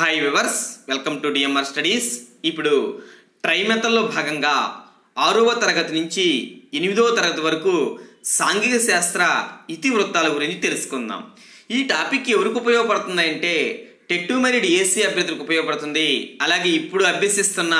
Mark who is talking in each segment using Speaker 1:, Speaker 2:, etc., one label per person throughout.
Speaker 1: Hi viewers welcome to DMR studies ఇప్పుడు ట్రైమెథల్లో భాగంగా ఆరవ తరగతి నుంచి ఎనిమిదవ తరగతి వరకు సాంఘిక శాస్త్ర ఇతివృత్తాల గురించి తెలుసుకుందాం. ఈ టాపిక్ ఎవరికి ఉపయోగపడుతుంది అంటే టెట్టు మెరిడ్ ఏసీ అభ్యర్థులకు ఉపయోగపడుతుంది. అలాగే ఇప్పుడు అభ్యసిస్తున్న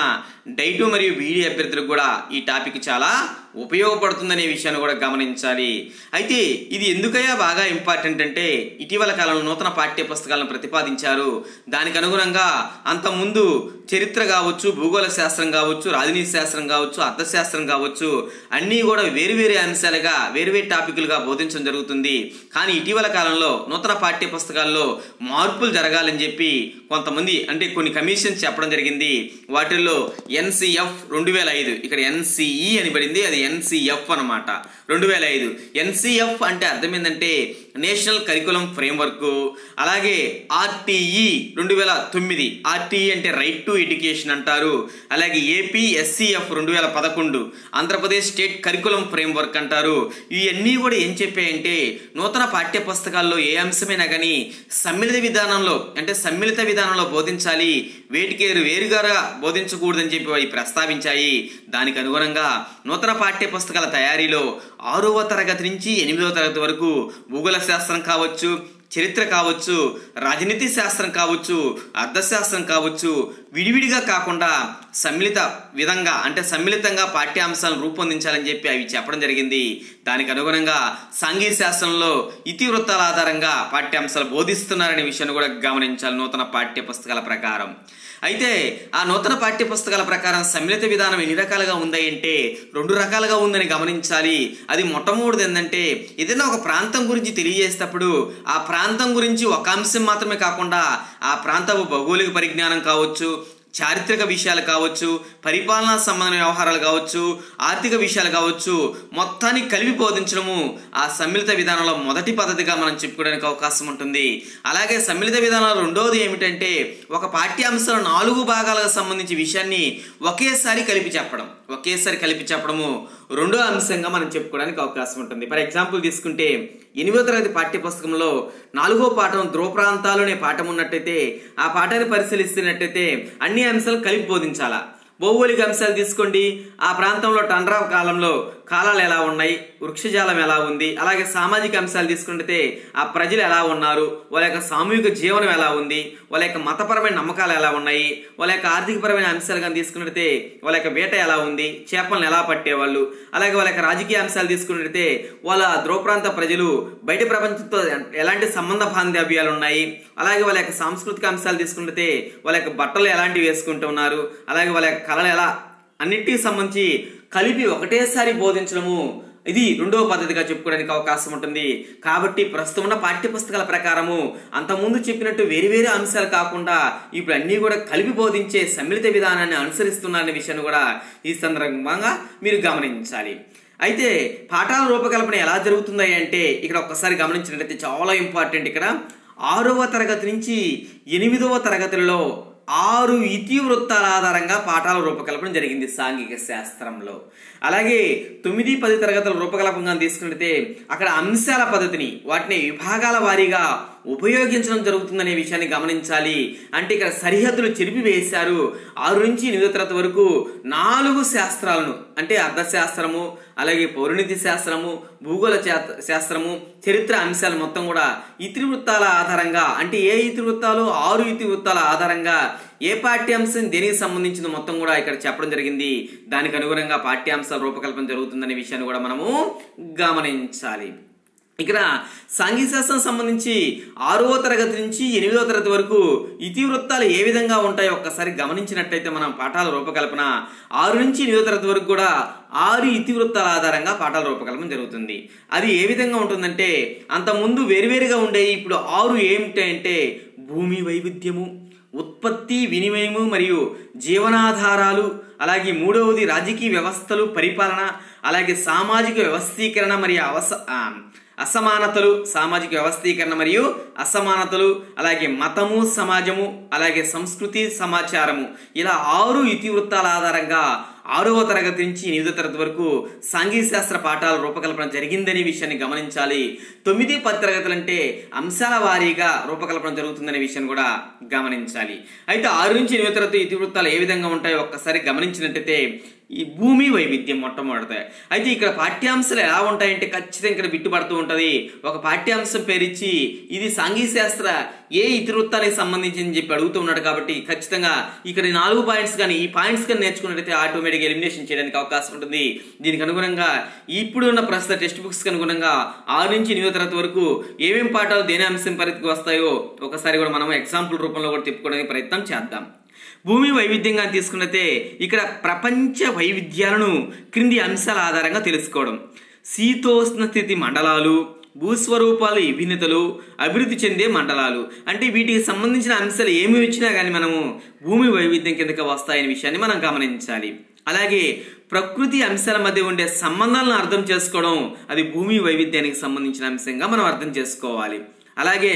Speaker 1: డైటు మరియు బీడీ అభ్యర్థులకు కూడా ఈ టాపిక్ చాలా ఉపయోగపడుతుందనే విషయాన్ని కూడా గమనించాలి. అయితే ఇది ఎందుకయ్యా బాగా ఇంపార్టెంట్ అంటే ఇటీవల కాలంలో నూతన పాఠ్య పుస్తకాలను ప్రతిపాదించారు. దానికి అనుగుణంగా అంతకుముందు చరిత్ర కావచ్చు భూగోళ శాస్త్రం కావచ్చు రాజనీతి శాస్త్రం కావచ్చు అర్థశాస్త్రం కావచ్చు అన్నీ కూడా వేరువేరే అంశాలుగా వేరు వేరు టాపిక్లుగా బోధించడం జరుగుతుంది. కానీ ఇటీవల కాలంలో నూతన పాఠ్య పుస్తకాల్లో మార్పులు జరగాలని చెప్పి కొంతమంది అంటే కొన్ని కమిషన్స్ చెప్పడం జరిగింది. వాటిల్లో ఎన్సిఎఫ్ రెండు వేల ఐదు. ఇక్కడ ఎన్సిఈ అని పడింది అది ఎన్సిఎఫ్ అనమాట. రెండు వేల ఐదు. ఎన్సిఎఫ్ అంటే అర్థం ఏంటంటే నేషనల్ కరికులం ఫ్రేమ్వర్క్ అలాగే ఆర్టీఈ రెండు వేల తొమ్మిది ఆర్టీఈ అంటే రైట్ టు ఎడ్యుకేషన్ అంటారు. అలాగే ఏపీఎస్సీఎఫ్ రెండు వేల పదకొండు ఆంధ్రప్రదేశ్ స్టేట్ కరికులం ఫ్రేమ్వర్క్ అంటారు. ఇవన్నీ కూడా ఏం చెప్పాయంటే నూతన పాఠ్య పుస్తకాల్లో ఏ అంశమైనా కానీ సమ్మిళిత విధానంలో అంటే సమ్మిళిత విధానంలో బోధించాలి. వేటికేరు వేరుగా బోధించకూడదని చెప్పి అవి ప్రస్తావించాయి. దానికి అనుగుణంగా నూతన పాఠ్య పుస్తకాల తయారీలో ఆరవ తరగతి నుంచి ఎనిమిదవ తరగతి వరకు భూగోళ శాస్త్రం కావచ్చు చరిత్ర కావచ్చు రాజనీతి శాస్త్రం కావచ్చు అర్థశాస్త్రం కావచ్చు విడివిడిగా కాకుండా సమ్మిళిత విధంగా అంటే సమ్మిళితంగా పాఠ్యాంశాలను రూపొందించాలని చెప్పి అవి చెప్పడం జరిగింది. దానికి అనుగుణంగా సాంఘిక శాస్త్రంలో ఇతివృత్తాల ఆధారంగా పాఠ్యాంశాలు బోధిస్తున్నారనే విషయాన్ని కూడా గమనించాలి నూతన పాఠ్య పుస్తకాల ప్రకారం. అయితే ఆ నూతన పాఠ్య పుస్తకాల ప్రకారం సమ్మిళిత విధానం ఎన్ని రకాలుగా ఉంది అంటే రెండు రకాలుగా ఉందని గమనించాలి. అది మొట్టమొదటిది ఏంటంటే ఏదైనా ఒక ప్రాంతం గురించి తెలియజేసేటప్పుడు ఆ ప్రాంతం గురించి ఒక అంశం మాత్రమే కాకుండా ఆ ప్రాంతపు భౌగోళిక పరిజ్ఞానం కావచ్చు చారిత్రక విషయాలు కావచ్చు పరిపాలనా సంబంధమైన వ్యవహారాలు కావచ్చు ఆర్థిక విషయాలు కావచ్చు మొత్తాన్ని కలిపి బోధించడము ఆ సమ్మిళిత విధానంలో మొదటి పద్ధతిగా మనం చెప్పుకోవడానికి అవకాశం ఉంటుంది. అలాగే సమ్మిళిత విధానంలో రెండవది ఏమిటంటే ఒక పాఠ్యాంశంలో నాలుగు భాగాలకు సంబంధించి విషయాన్ని ఒకేసారి కలిపి చెప్పడం. ఒకేసారి కలిపి చెప్పడము రెండో అంశంగా మనం చెప్పుకోవడానికి అవకాశం ఉంటుంది. ఫర్ ఎగ్జాంపుల్ తీసుకుంటే ఎనిమిదో తరగతి పాఠ్యపుస్తకంలో నాలుగో పాఠం ధ్రువ ప్రాంతాలు అనే పాఠం ఉన్నట్టయితే ఆ పాఠాన్ని పరిశీలిస్తున్నట్టయితే అన్ని అంశాలు కలిపి బోధించాలా? భౌగోళిక అంశాలు తీసుకోండి. ఆ ప్రాంతంలో టండ్రా కాలంలో కాలాలు ఎలా ఉన్నాయి? వృక్షజాలం ఎలా ఉంది? అలాగే సామాజిక అంశాలు తీసుకుంటే ఆ ప్రజలు ఎలా ఉన్నారు? వాళ్ళ యొక్క సామూహిక జీవనం ఎలా ఉంది? వాళ్ళ యొక్క మతపరమైన నమ్మకాలు ఎలా ఉన్నాయి? వాళ్ళ యొక్క ఆర్థికపరమైన అంశాలు కానీ తీసుకున్నట్టే వాళ్ళ యొక్క వేట ఎలా ఉంది? చేపలను ఎలా పట్టేవాళ్ళు? అలాగే వాళ్ళ యొక్క రాజకీయ అంశాలు తీసుకున్నట్టే వాళ్ళ ధ్రువ ప్రాంత ప్రజలు బయట ప్రపంచంతో ఎలాంటి సంబంధ బాంధవ్యాలు ఉన్నాయి? అలాగే వాళ్ళ యొక్క సాంస్కృతిక అంశాలు తీసుకుంటే వాళ్ళ యొక్క బట్టలు ఎలాంటివి వేసుకుంటున్నారు? అలాగే వాళ్ళ యొక్క కళలు ఎలా అన్నింటికి సంబంధించి కలిపి ఒకటేసారి బోధించడము ఇది రెండవ పద్ధతిగా చెప్పుకోవడానికి అవకాశం ఉంటుంది. కాబట్టి ప్రస్తుతం ఉన్న పాఠ్య పుస్తకాల ప్రకారము అంతకుముందు చెప్పినట్టు వేరు వేరే అంశాలు కాకుండా ఇప్పుడు అన్నీ కూడా కలిపి బోధించే సమ్మిళిత విధానాన్ని అనుసరిస్తున్నారనే విషయాన్ని కూడా ఈ సందర్భంగా మీరు గమనించాలి. అయితే పాఠాల రూపకల్పన ఎలా జరుగుతుంది అంటే ఇక్కడ ఒక్కసారి గమనించినట్లయితే చాలా ఇంపార్టెంట్ ఇక్కడ. ఆరవ తరగతి నుంచి ఎనిమిదవ తరగతులలో ఆరు ఇతివృత్తాల ఆధారంగా పాఠాల రూపకల్పన జరిగింది సాంఘిక శాస్త్రంలో. అలాగే తొమ్మిది పది తరగతుల రూపకల్పంగా తీసుకున్నట్లయితే అక్కడ అంశాల పద్ధతిని వాటిని విభాగాల వారీగా ఉపయోగించడం జరుగుతుందనే విషయాన్ని గమనించాలి. అంటే ఇక్కడ సరిహద్దులు చెరిపి వేశారు ఆరు నుంచి ఎనిమిదో తరగతి వరకు నాలుగు శాస్త్రాలను అంటే అర్థశాస్త్రము అలాగే పౌరనీతి శాస్త్రము భూగోళ శాస్త్రము చరిత్ర అంశాలు మొత్తం కూడా ఇతివృత్తాల ఆధారంగా అంటే ఏ ఇతివృత్తాలు ఆరు ఇతివృత్తాల ఆధారంగా ఏ పాఠ్యాంశం దేనికి సంబంధించింది మొత్తం కూడా ఇక్కడ చెప్పడం జరిగింది. దానికి అనుగుణంగా పాఠ్యాంశాల రూపకల్పన జరుగుతుందనే విషయాన్ని కూడా మనము గమనించాలి. ఇక్కడ సాంఘిక శాస్త్రం సంబంధించి ఆరవ తరగతి నుంచి ఎనిమిదవ తరగతి వరకు ఇతివృత్తాలు ఏ విధంగా ఉంటాయో ఒక్కసారి గమనించినట్టయితే మనం పాఠాల రూపకల్పన ఆరు నుంచి ఎనిమిదవ తరగతి వరకు కూడా ఆరు ఇతివృత్తాల ఆధారంగా పాఠాల రూపకల్పన జరుగుతుంది. అది ఏ విధంగా ఉంటుందంటే అంతకుముందు వేరువేరుగా ఉండేవి ఇప్పుడు ఆరు ఏమిటంటే భూమి వైవిధ్యము ఉత్పత్తి వినిమయము మరియు జీవనాధారాలు అలాగే మూడవది రాజకీయ వ్యవస్థలు పరిపాలన అలాగే సామాజిక వ్యవస్థీకరణ మరియు అవస అసమానతలు సామాజిక వ్యవస్థీకరణ మరియు అసమానతలు అలాగే మతము సమాజము అలాగే సంస్కృతి సమాచారము. ఇలా ఆరు ఇతివృత్తాల ఆధారంగా ఆరవ తరగతి నుంచి ఎనిమిదో తరగతి వరకు సాంఘిక శాస్త్ర పాఠాల రూపకల్పన జరిగిందనే విషయాన్ని గమనించాలి. తొమ్మిది పది తరగతులు అంటే అంశాల వారీగా రూపకల్పన జరుగుతుందనే విషయాన్ని కూడా గమనించాలి. అయితే ఆరు నుంచి ఎనిమిదో తరగతి ఇతివృత్తాలు ఏ విధంగా ఉంటాయో ఒక్కసారి గమనించినట్టయితే ఈ భూమి వైవిధ్యం మొట్టమొదటి అయితే ఇక్కడ పాఠ్యాంశాలు ఎలా ఉంటాయంటే ఖచ్చితంగా ఇక్కడ బిట్టుపడుతూ ఉంటుంది. ఒక పాఠ్యాంశం పేరిచ్చి ఇది సాంఘిక శాస్త్ర ఏ ఇతివృత్తానికి సంబంధించి అని చెప్పి అడుగుతూ ఉన్నాడు కాబట్టి ఖచ్చితంగా ఇక్కడ నాలుగు పాయింట్స్ కానీ ఈ పాయింట్స్ కానీ నేర్చుకున్నట్టయితే ఆటోమేటిక్గా ఎలిమినేషన్ చేయడానికి అవకాశం ఉంటుంది. దీనికి అనుగుణంగా ఇప్పుడు ఉన్న ప్రస్తుత టెక్స్ట్ బుక్స్ అనుగుణంగా ఆరు నుంచి ఎనిమిదో తరగతి వరకు ఏమేమి పాఠాలు దేని అంశం పరిధికి వస్తాయో ఒకసారి కూడా మనం ఎగ్జాంపుల్ రూపంలో కూడా తిప్పుకోవడానికి ప్రయత్నం చేద్దాం. భూమి వైవిధ్యంగా తీసుకున్నతే ఇక్కడ ప్రపంచ వైవిధ్యాలను క్రింది అంశాల ఆధారంగా తెలుసుకోవడం. శీతోష్ణ స్థితి మండలాలు భూస్వరూపాలు విభిన్నతలు అభివృద్ధి చెందే మండలాలు. అంటే వీటికి సంబంధించిన అంశాలు ఏమి వచ్చినా కానీ మనము భూమి వైవిధ్యం కిందకి వస్తాయనే విషయాన్ని మనం గమనించాలి. అలాగే ప్రకృతి అంశాల మధ్య ఉండే సంబంధాలను అర్థం చేసుకోవడం అది భూమి వైవిధ్యానికి సంబంధించిన అంశంగా మనం అర్థం చేసుకోవాలి. అలాగే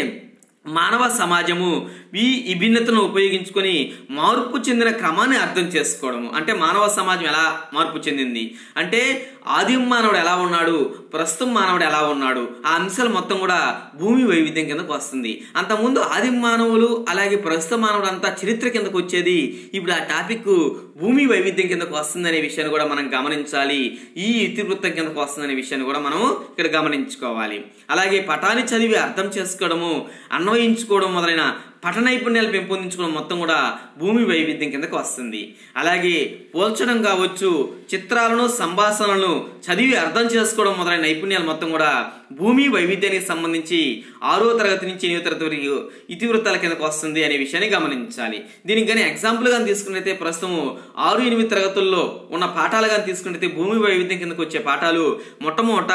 Speaker 1: మానవ సమాజము ఈ విభిన్నతను ఉపయోగించుకొని మార్పు చెందిన క్రమాన్ని అర్థం చేసుకోవడము. అంటే మానవ సమాజం ఎలా మార్పు చెందింది? అంటే ఆదిమ మానవుడు ఎలా ఉన్నాడు? ప్రస్తుతం మానవుడు ఎలా ఉన్నాడు? ఆ అంశాలు మొత్తం కూడా భూమి వైవిధ్యం కిందకు వస్తుంది. అంతకుముందు ఆదిమ మానవులు అలాగే ప్రస్తుత మానవుడు అంతా చరిత్ర కిందకు వచ్చేది ఇప్పుడు ఆ టాపిక్ భూమి వైవిధ్యం కిందకు వస్తుందనే విషయాన్ని కూడా మనం గమనించాలి. ఈ ఇతివృత్తం కిందకు వస్తుందనే విషయాన్ని కూడా మనం ఇక్కడ గమనించుకోవాలి. అలాగే పటాన్ని చదివి అర్థం చేసుకోవడము అన్వయించుకోవడం మొదలైన పఠ నైపుణ్యాలు పెంపొందించుకోవడం మొత్తం కూడా భూమి వైవిధ్యం కిందకు వస్తుంది. అలాగే పోల్చడం కావచ్చు చిత్రాలను సంభాషణలను చదివి అర్థం చేసుకోవడం మొదలైన నైపుణ్యాలు మొత్తం కూడా భూమి వైవిధ్యానికి సంబంధించి ఆరో తరగతి నుంచి ఎనిమిది తరగతి వరకు ఇతివృత్తాల కిందకు వస్తుంది అనే విషయాన్ని గమనించాలి. దీనికి కానీ ఎగ్జాంపుల్ కానీ తీసుకున్నైతే ప్రస్తుతం ఆరు ఎనిమిది తరగతుల్లో ఉన్న పాఠాలు కానీ తీసుకున్నైతే భూమి వైవిధ్యం కిందకు వచ్చే పాఠాలు మొట్టమొదట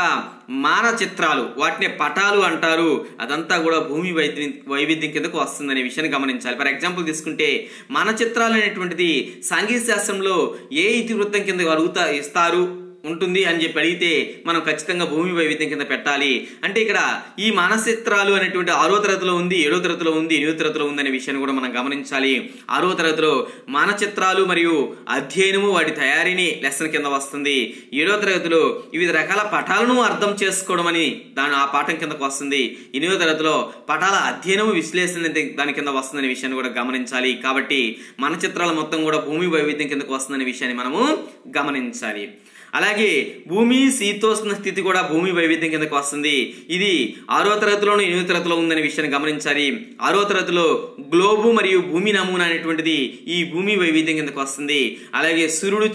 Speaker 1: మాన చిత్రాలు వాటిని పటాలు అంటారు. అదంతా కూడా భూమి వైద్యం వైవిధ్యం కిందకు వస్తుందనే విషయాన్ని గమనించాలి. ఫర్ ఎగ్జాంపుల్ తీసుకుంటే మన చిత్రాలు అనేటువంటిది సాంఘిక శాస్త్రంలో ఏ ఇతివృత్తం కింద అడుగుతా ఇస్తారు? ఉంటుంది అని చెప్పి అడిగితే మనం ఖచ్చితంగా భూమి వైవిధ్యం కింద పెట్టాలి. అంటే ఇక్కడ ఈ మానసిత్రాలు అనేటువంటి ఆరో తరగతిలో ఉంది ఏడో తరగతిలో ఉంది ఎనిమిదో తరగతిలో ఉంది అనే విషయాన్ని కూడా మనం గమనించాలి. ఆరో తరగతిలో మానచిత్రాలు మరియు అధ్యయనము వాటి తయారీని లెసన్ కింద వస్తుంది. ఏడో తరగతిలో వివిధ రకాల పటాలను అర్థం చేసుకోవడం అని దాని ఆ పాఠం కిందకు వస్తుంది. ఎనిమిదో తరగతిలో పటాల అధ్యయనము విశ్లేషణ దాని కింద వస్తుందనే విషయాన్ని కూడా గమనించాలి. కాబట్టి మన చిత్రాలు మొత్తం కూడా భూమి వైవిధ్యం కిందకు వస్తుందనే విషయాన్ని మనము గమనించాలి. అలాగే భూమి శీతోష్ణ స్థితి కూడా భూమి వైవిధ్యం కిందకు వస్తుంది. ఇది ఆరో తరగతిలోను ఎనిమిదో తరగతిలో ఉందనే విషయాన్ని గమనించాలి. ఆరో తరగతిలో గ్లోబు మరియు భూమి నమూనా అనేటువంటిది ఈ భూమి వైవిధ్యం కిందకు వస్తుంది. అలాగే సూర్యుడు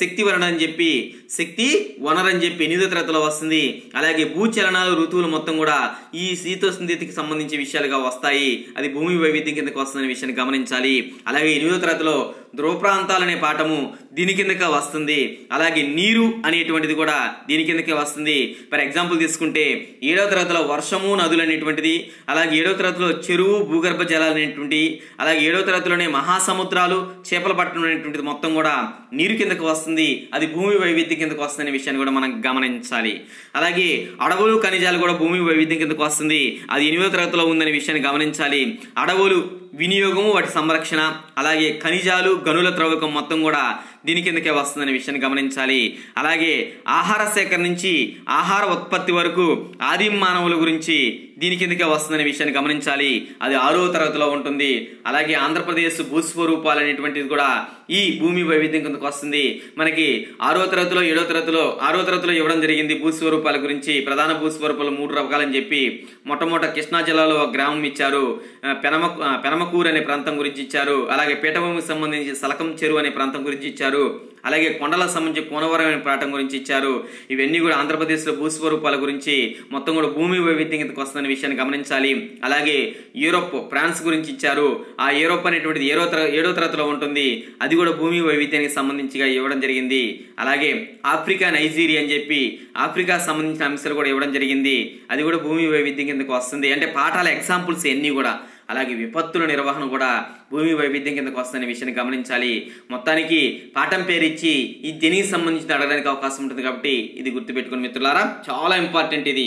Speaker 1: శక్తి వనరు అని చెప్పి శక్తి వనరు అని చెప్పి ఎనిమిదో తరగతిలో వస్తుంది. అలాగే భూచలనాలు ఋతువులు మొత్తం కూడా ఈ శీతోష్ణ స్థితికి సంబంధించి విషయాలుగా వస్తాయి. అది భూమి వైవిధ్యం కిందకు వస్తుందనే విషయాన్ని గమనించాలి. అలాగే ఎనిమిదో తరగతిలో ధ్రువ ప్రాంతాలనే పాఠము దీని కిందక వస్తుంది. అలాగే నీరు అనేటువంటిది కూడా దీని కిందకే వస్తుంది. ఫర్ ఎగ్జాంపుల్ తీసుకుంటే ఏడవ తరగతిలో వర్షము నదులు అనేటువంటిది అలాగే ఏడవ తరగతిలో చెరువు భూగర్భ జలాలు అనేటువంటి అలాగే ఏడవ తరగతిలోనే మహాసముద్రాలు చేపల పట్టణం అనేటువంటిది మొత్తం కూడా నీరు కిందకు వస్తుంది. అది భూమి వైవిధ్యం కిందకు వస్తుందనే విషయాన్ని కూడా మనం గమనించాలి. అలాగే అడవులు ఖనిజాలు కూడా భూమి వైవిధ్యం కిందకు వస్తుంది. అది ఎనిమిదో తరగతిలో ఉందనే విషయాన్ని గమనించాలి. అడవులు వినియోగము వాటి సంరక్షణ అలాగే ఖనిజాలు గనుల త్రవ్వకం మొత్తం కూడా దీని కిందకే వస్తుందనే విషయాన్ని గమనించాలి. అలాగే ఆహార సేకరణ నుంచి ఆహార ఉత్పత్తి వరకు ఆదిమ మానవుల గురించి దీని కిందకే వస్తుందనే విషయాన్ని గమనించాలి. అది ఆరో తరగతిలో ఉంటుంది. అలాగే ఆంధ్రప్రదేశ్ భూస్వరూపాలు అనేటువంటిది కూడా ఈ భూమి వైవిధ్యం కిందకు వస్తుంది. మనకి ఆరో తరగతిలో ఏడో తరగతిలో ఆరో తరగతిలో ఇవ్వడం జరిగింది భూస్వరూపాల గురించి. ప్రధాన భూస్వరూపాలు మూడు రకాలని చెప్పి మొట్టమొదట కృష్ణా జిల్లాలో ఒక గ్రామం ఇచ్చారు. పెనమ పెనమకూరు అనే ప్రాంతం గురించి ఇచ్చారు. అలాగే పీఠభూమికి సంబంధించి సలకం చెరువు అనే ప్రాంతం గురించి ఇచ్చారు. అలాగే కొండలకు సంబంధించి కోనవరమైన పాఠం గురించి ఇచ్చారు. ఇవన్నీ కూడా ఆంధ్రప్రదేశ్లో భూస్వరూపాల గురించి మొత్తం కూడా భూమి వైవిధ్యం కిందకు వస్తుందనే విషయాన్ని గమనించాలి. అలాగే యూరోప్ ఫ్రాన్స్ గురించి ఇచ్చారు. ఆ యూరోప్ అనేటువంటిది ఏడో తర ఏడో తరగతిలో ఉంటుంది. అది కూడా భూమి వైవిధ్యానికి సంబంధించిగా ఇవ్వడం జరిగింది. అలాగే ఆఫ్రికా నైజీరియా అని చెప్పి ఆఫ్రికా సంబంధించిన అంశాలు కూడా ఇవ్వడం జరిగింది. అది కూడా భూమి వైవిధ్యం కిందకు వస్తుంది. అంటే పాఠాల ఎగ్జాంపుల్స్ ఎన్ని కూడా. అలాగే విపత్తుల నిర్వహణ కూడా భూమి వైవిధ్యం కిందకు వస్తున్న విషయాన్ని గమనించాలి. మొత్తానికి పాఠం పేరు ఇచ్చి ఈ దీనికి సంబంధించి అడగడానికి అవకాశం ఉంటుంది కాబట్టి ఇది గుర్తుపెట్టుకుని మిత్రులారా చాలా ఇంపార్టెంట్ ఇది.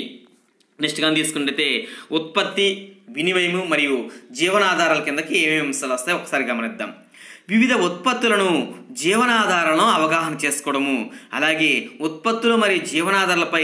Speaker 1: నెక్స్ట్ కానీ తీసుకుంటే ఉత్పత్తి వినిమయము మరియు జీవనాధారాల కిందకి ఏమేమి అంశాలు వస్తాయి ఒకసారి గమనిద్దాం. వివిధ ఉత్పత్తులను జీవనాధారాలను అవగాహన చేసుకోవడము అలాగే ఉత్పత్తులు మరియు జీవనాధారాలపై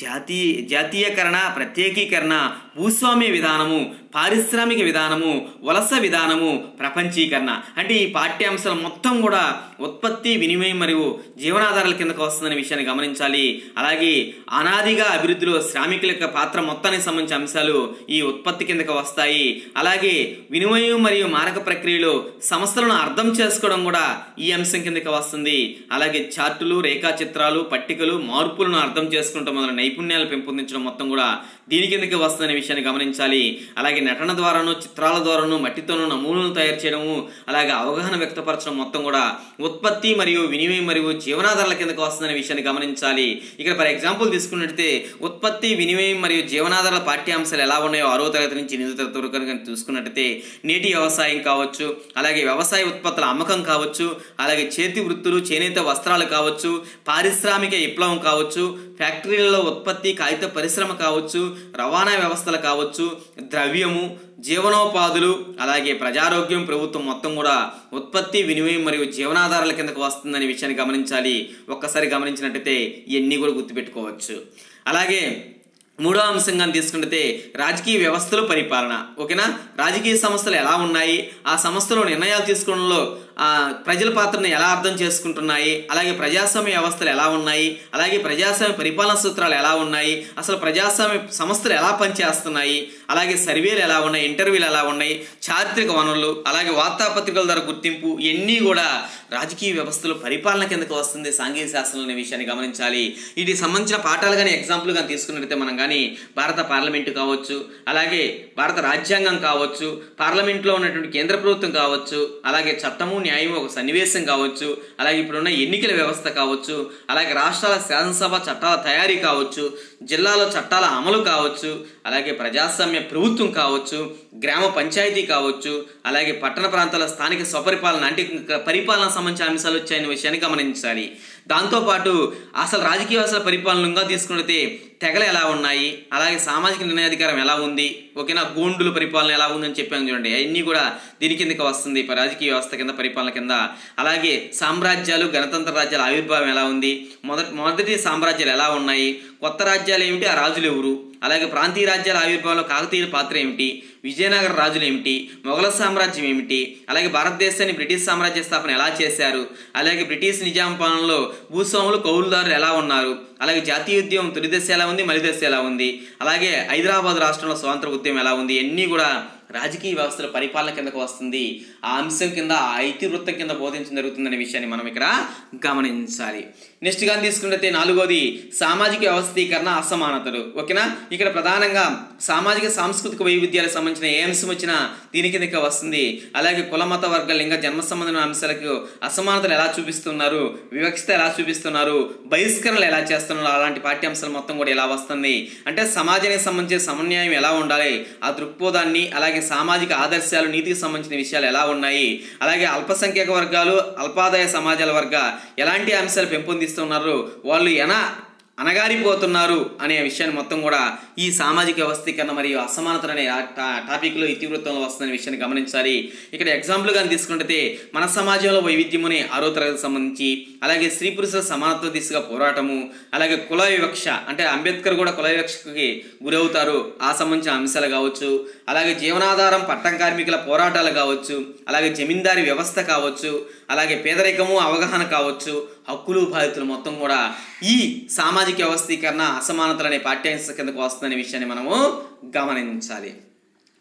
Speaker 1: జాతీయ జాతీయకరణ ప్రత్యేకీకరణ భూస్వామ్య విధానము పారిశ్రామిక విధానము వలస విధానము ప్రపంచీకరణ. అంటే ఈ పాఠ్యాంశాలు మొత్తం కూడా ఉత్పత్తి వినిమయం మరియు జీవనాధారాల కిందకు వస్తుందనే విషయాన్ని గమనించాలి. అలాగే అనాదిగా అభివృద్ధిలో శ్రామికుల యొక్క పాత్ర మొత్తానికి సంబంధించిన అంశాలు ఈ ఉత్పత్తి కిందకు వస్తాయి. అలాగే వినిమయం మరియు మారక ప్రక్రియలో సమస్యలను అర్థం చేసుకోవడం కూడా ఈ అంశం కిందకి వస్తుంది. అలాగే చార్టులు రేఖాచిత్రాలు పట్టికలు మార్పులను అర్థం చేసుకుంటాం మొదలైన నైపుణ్యాలు పెంపొందించడం మొత్తం కూడా దీని కిందకి వస్తుందనే విషయాన్ని గమనించాలి. అలాగే నటన ద్వారాను చిత్రాల ద్వారాను మట్టితోనూ నమూనాలు తయారు చేయడము అలాగే అవగాహన వ్యక్తపరచడం మొత్తం కూడా ఉత్పత్తి మరియు వినిమయం మరియు జీవనాధారాల కిందకు వస్తుందనే విషయాన్ని గమనించాలి. ఇక్కడ ఫర్ ఎగ్జాంపుల్ తీసుకున్నట్లయితే ఉత్పత్తి వినిమయం మరియు జీవనాధారాల పాఠ్యాంశాలు ఎలా ఉన్నాయో ఆరో తరగతి నుంచి ఎనిమిదో తరగతి వరకు కనుక చూసుకున్నట్టయితే నీటి వ్యవసాయం కావచ్చు అలాగే వ్యవసాయ ఉత్పత్తుల అమ్మకం కావచ్చు అలాగే చేతి వృత్తులు చేనేత వస్త్రాలు కావచ్చు పారిశ్రామిక విప్లవం కావచ్చు ఫ్యాక్టరీలలో ఉత్పత్తి కాగిత పరిశ్రమ కావచ్చు రవాణా వ్యవస్థలు కావచ్చు ద్రవ్యము జీవనోపాధులు అలాగే ప్రజారోగ్యం ప్రభుత్వం మొత్తం కూడా ఉత్పత్తి వినిమయం మరియు జీవనాధారాల కిందకు వస్తుందనే విషయాన్ని గమనించాలి. ఒక్కసారి గమనించినట్టయితే ఇవన్నీ కూడా గుర్తుపెట్టుకోవచ్చు. అలాగే మూడో అంశంగా తీసుకుంటే రాజకీయ వ్యవస్థలు పరిపాలన. ఓకేనా? రాజకీయ సంస్థలు ఎలా ఉన్నాయి? ఆ సంస్థలో నిర్ణయాలు తీసుకోవడంలో ప్రజల పాత్రను ఎలా అర్థం చేసుకుంటున్నాయి? అలాగే ప్రజాస్వామ్య వ్యవస్థలు ఎలా ఉన్నాయి? అలాగే ప్రజాస్వామ్య పరిపాలన సూత్రాలు ఎలా ఉన్నాయి? అసలు ప్రజాస్వామ్య సంస్థలు ఎలా పనిచేస్తున్నాయి? అలాగే సర్వేలు ఎలా ఉన్నాయి? ఇంటర్వ్యూలు ఎలా ఉన్నాయి? చారిత్రక వనరులు అలాగే వార్తాపత్రికల ద్వారా గుర్తింపు ఇవన్నీ కూడా రాజకీయ వ్యవస్థలు పరిపాలన కిందకు వస్తుంది. సాంఘిక శాస్త్రం అనే విషయాన్ని గమనించాలి. వీటికి సంబంధించిన పాఠాలు కానీ ఎగ్జాంపుల్ కానీ తీసుకున్నట్లయితే మనం కానీ భారత పార్లమెంటు కావచ్చు అలాగే భారత రాజ్యాంగం కావచ్చు పార్లమెంట్లో ఉన్నటువంటి కేంద్ర ప్రభుత్వం కావచ్చు అలాగే చట్టము న్యాయము ఒక సన్నివేశం కావచ్చు అలాగే ఇప్పుడున్న ఎన్నికల వ్యవస్థ కావచ్చు అలాగే రాష్ట్రాల శాసనసభ చట్టాల తయారీ కావచ్చు జిల్లాలో చట్టాల అమలు కావచ్చు అలాగే ప్రజాస్వామ్య ప్రభుత్వం కావచ్చు గ్రామ పంచాయతీ కావచ్చు అలాగే పట్టణ ప్రాంతాల స్థానిక స్వపరిపాలన అంటే పరిపాలన సంబంధించిన అంశాలు వచ్చాయనే విషయాన్ని గమనించాలి. దాంతోపాటు అసలు రాజకీయ వ్యవస్థల పరిపాలనగా తీసుకున్నట్టే తెగలు ఎలా ఉన్నాయి? అలాగే సామాజిక నిర్ణయాధికారం ఎలా ఉంది? ఓకేనా? గోండుల పరిపాలన ఎలా ఉందని చెప్పాను చూడండి. అవన్నీ కూడా దీని కిందకి వస్తుంది. రాజకీయ వ్యవస్థ కింద పరిపాలన కింద. అలాగే సామ్రాజ్యాలు గణతంత్ర రాజ్యాల ఆవిర్భావం ఎలా ఉంది? మొదటి మొదటి సామ్రాజ్యాలు ఎలా ఉన్నాయి? కొత్త రాజ్యాలు ఏమిటి? ఆ రాజులు ఎవరు? అలాగే ప్రాంతీయ రాజ్యాల ఆవిర్భావంలో కాకతీయుల పాత్ర ఏమిటి? విజయనగర రాజులు ఏమిటి? మొఘల సామ్రాజ్యం ఏమిటి? అలాగే భారతదేశాన్ని బ్రిటిష్ సామ్రాజ్య స్థాపన ఎలా చేశారు? అలాగే బ్రిటిష్ నిజాం పాలనలో భూస్వాములు కౌలుదారులు ఎలా ఉన్నారు? అలాగే జాతీయ ఉద్యమం తొలి దశ ఎలా ఉంది? మలిదశ ఎలా ఉంది? అలాగే హైదరాబాద్ రాష్ట్రంలో స్వాతంత్ర ఉద్యమం ఎలా ఉంది? ఇవన్నీ కూడా రాజకీయ వ్యవస్థల పరిపాలన కిందకు వస్తుంది. ఆ అంశం కింద ఆ ఇతివృత్తం కింద బోధించడం జరుగుతుందనే విషయాన్ని మనం ఇక్కడ గమనించాలి. నెక్స్ట్గా తీసుకున్నట్టే నాలుగోది సామాజిక వ్యవస్థీకరణ అసమానతలు. ఓకేనా? ఇక్కడ ప్రధానంగా సామాజిక సాంస్కృతిక వైవిధ్యాలకు సంబంధించిన ఏ అంశం వచ్చినా దీని వస్తుంది. అలాగే కుల మత వర్గ లింగ జన్మ సంబంధమైన అంశాలకు అసమానతలు ఎలా చూపిస్తున్నారు? వివక్షత ఎలా చూపిస్తున్నారు? బహిష్కరణలు ఎలా చేస్తున్నారు? అలాంటి పాఠ్యాంశాలు మొత్తం కూడా ఎలా వస్తుంది? అంటే సమాజానికి సంబంధించిన సమన్యాయం ఎలా ఉండాలి? ఆ దృక్పథాన్ని అలాగే సామాజిక ఆదర్శాలు నీతికి సంబంధించిన విషయాలు ఎలా ఉన్నాయి? అలాగే అల్పసంఖ్యాక వర్గాలు అల్పాదాయ సమాజాల వర్గ ఎలాంటి అంశాలు పెంపొందిస్తున్నారు? వాళ్ళు ఎలా అనగారిపోతున్నారు అనే విషయాన్ని మొత్తం కూడా ఈ సామాజిక వ్యవస్థీకరణ మరియు అసమానతలు అనే టా- టాపిక్లో ఇతివృత్తంలో వస్తుందనే విషయాన్ని గమనించాలి. ఇక్కడ ఎగ్జాంపుల్ కానీ తీసుకుంటే మన సమాజంలో వైవిధ్యముని ఆరో తరగతి సంబంధించి అలాగే స్త్రీ పురుషుల సమానత్వ దిశగా పోరాటము అలాగే కుల వివక్ష అంటే అంబేద్కర్ కూడా కుల వివక్షకి గురవుతారు. ఆ సంబంధించిన అంశాలు కావచ్చు అలాగే జీవనాధారం పట్టం కార్మికుల పోరాటాలు కావచ్చు అలాగే జమీందారీ వ్యవస్థ కావచ్చు అలాగే పేదరికము అవగాహన కావచ్చు హక్కులు బాధ్యతలు మొత్తం కూడా ఈ సామాజిక వ్యవస్థీకరణ అసమానతలు అనే పాఠ్యాంశ కిందకు వస్తుందనే విషయాన్ని మనము గమనించాలి.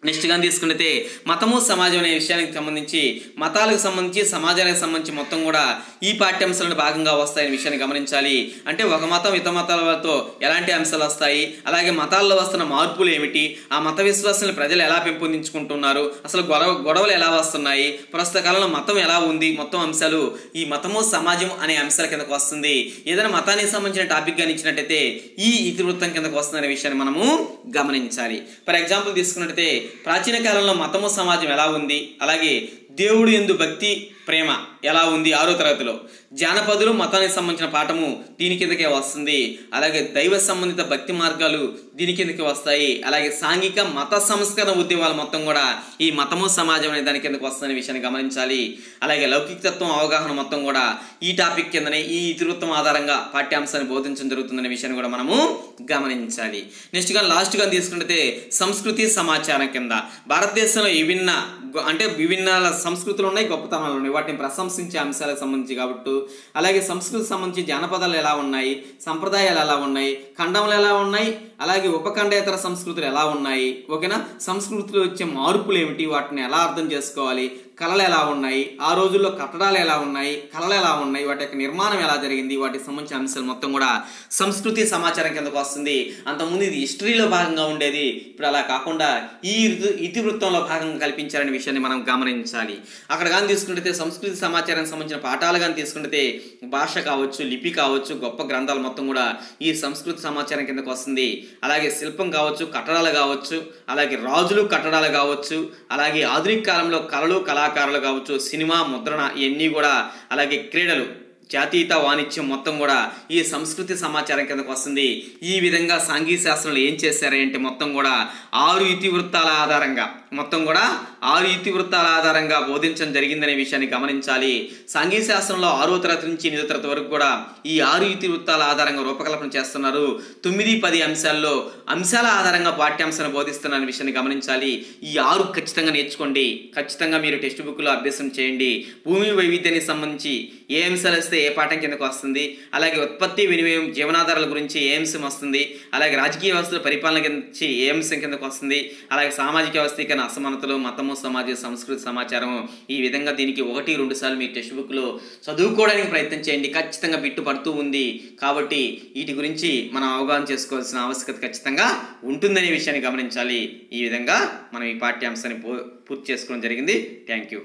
Speaker 1: నెక్స్ట్ కానీ తీసుకుంటే మతము సమాజం అనే విషయానికి సంబంధించి మతాలకు సంబంధించి సమాజానికి సంబంధించి మొత్తం కూడా ఈ పాఠ్యాంశాలను భాగంగా వస్తాయనే విషయాన్ని గమనించాలి. అంటే ఒక మతం ఇతర మతాలతో ఎలాంటి అంశాలు వస్తాయి? అలాగే మతాల్లో వస్తున్న మార్పులు ఏమిటి? ఆ మత విశ్వాసాలను ప్రజలు ఎలా పెంపొందించుకుంటున్నారు? అసలు గొడవ గొడవలు ఎలా వస్తున్నాయి? ప్రస్తుత కాలంలో మతం ఎలా ఉంది? మొత్తం అంశాలు ఈ మతము సమాజం అనే అంశాల కిందకు వస్తుంది. ఏదైనా మతానికి సంబంధించిన టాపిక్ కానీ ఇచ్చినట్టయితే ఈ ఇతివృత్తం కిందకు వస్తుందనే విషయాన్ని మనము గమనించాలి. ఫర్ ఎగ్జాంపుల్ తీసుకున్నట్టయితే ప్రాచీన కాలంలో మతము సమాజం ఎలా ఉంది? అలాగే దేవుడు ఎందు భక్తి ప్రేమ ఎలా ఉంది? ఆరో తరగతిలో. జానపదులు మతానికి సంబంధించిన పాఠము దీని కిందకే వస్తుంది. అలాగే దైవ సంబంధిత భక్తి మార్గాలు దీని కిందకి వస్తాయి. అలాగే సాంఘిక మత సంస్కరణ ఉద్యమాలు మొత్తం కూడా ఈ మతము సమాజం అనే దాని కిందకి వస్తుందనే విషయాన్ని గమనించాలి. అలాగే లౌకికతత్వం అవగాహన మొత్తం కూడా ఈ టాపిక్ కిందనే ఈ ఇతివృత్తం ఆధారంగా పాఠ్యాంశాన్ని బోధించడం జరుగుతుందనే విషయాన్ని కూడా మనము గమనించాలి. నెక్స్ట్ లాస్ట్గా లాస్ట్ తీసుకుంటే సంస్కృతి సమాచారం కింద. భారతదేశంలో విభిన్న అంటే విభిన్న సంస్కృతులు ఉన్నాయి గొప్పతనాలు ఉన్నాయి. వాటిని ప్రశంసించే అంశాలకు సంబంధించి కాబట్టి. అలాగే సంస్కృతికి సంబంధించి జానపదాలు ఎలా ఉన్నాయి సంప్రదాయాలు ఎలా ఉన్నాయి ఖండములు ఎలా ఉన్నాయి అలాగే ఉపఖండేతర సంస్కృతులు ఎలా ఉన్నాయి? ఓకేనా? సంస్కృతిలో వచ్చే మార్పులు ఏమిటి? వాటిని ఎలా అర్థం చేసుకోవాలి? కళలు ఎలా ఉన్నాయి? ఆ రోజుల్లో కట్టడాలు ఎలా ఉన్నాయి? కళలు ఎలా ఉన్నాయి? వాటి యొక్క నిర్మాణం ఎలా జరిగింది? వాటికి సంబంధించిన అంశాలు మొత్తం కూడా సంస్కృతి సమాచారం కిందకు వస్తుంది. అంతకుముందు ఇది హిస్టరీలో భాగంగా ఉండేది. ఇప్పుడు అలా కాకుండా ఈ ఇతివృత్తంలో భాగంగా కల్పించారనే విషయాన్ని మనం గమనించాలి. అక్కడ కానీ తీసుకుంటే సంస్కృతి సమాచారానికి సంబంధించిన పాఠాలు కానీ తీసుకుంటే భాష కావచ్చు లిపి కావచ్చు గొప్ప గ్రంథాలు మొత్తం కూడా ఈ సంస్కృతి సమాచారం కిందకు వస్తుంది. అలాగే శిల్పం కావచ్చు కట్టడాలు కావచ్చు అలాగే రాజులు కట్టడాలు కావచ్చు అలాగే ఆధునిక కాలంలో కళలు కళాకారులు కావచ్చు సినిమా ముద్రణ ఇవన్నీ కూడా అలాగే క్రీడలు జాతీయత వాణిజ్యం మొత్తం కూడా ఈ సంస్కృతి సమాచారం కిందకు వస్తుంది. ఈ విధంగా సాంఘిక శాస్త్రంలో ఏం చేశారంటే మొత్తం కూడా ఆరు ఇతివృత్తాల ఆధారంగా మొత్తం కూడా ఆరు ఇతివృత్తాల ఆధారంగా బోధించడం జరిగిందనే విషయాన్ని గమనించాలి. సంఘీ శాస్త్రంలో ఆరో తరగతి నుంచి ఎనిమిదో తరగతి వరకు కూడా ఈ ఆరు ఇతివృత్తాల ఆధారంగా రూపకల్పన చేస్తున్నారు. తొమ్మిది పది అంశాల్లో అంశాల ఆధారంగా పాఠ్యాంశాన్ని బోధిస్తున్న విషయాన్ని గమనించాలి. ఈ ఆరు ఖచ్చితంగా నేర్చుకోండి. ఖచ్చితంగా మీరు టెక్స్ట్ బుక్లో అభ్యాసం చేయండి. భూమి వైవిధ్యానికి సంబంధించి ఏ అంశాలు వస్తే ఏ పాఠం కిందకు వస్తుంది? అలాగే ఉత్పత్తి వినిమయం జీవనాధారాల గురించి ఏ అంశం వస్తుంది? అలాగే రాజకీయ వ్యవస్థల పరిపాలన గురించి ఏ అంశం కిందకు వస్తుంది? అలాగే సామాజిక వ్యవస్థీకరణ అసమానతలు మతము సమాజ సంస్కృతి సమాచారం ఈ విధంగా దీనికి ఒకటి రెండు సార్లు మీ టెక్స్ట్ బుక్లో చదువుకోవడానికి ప్రయత్నం చేయండి. ఖచ్చితంగా బిట్టు పడుతూ ఉంది. కాబట్టి వీటి గురించి మనం అవగాహన చేసుకోవాల్సిన ఆవశ్యకత ఖచ్చితంగా ఉంటుందనే విషయాన్ని గమనించాలి. ఈ విధంగా మనం ఈ పాఠ్యాంశాన్ని పూ- పూర్తి చేసుకోవడం జరిగింది. Thank you.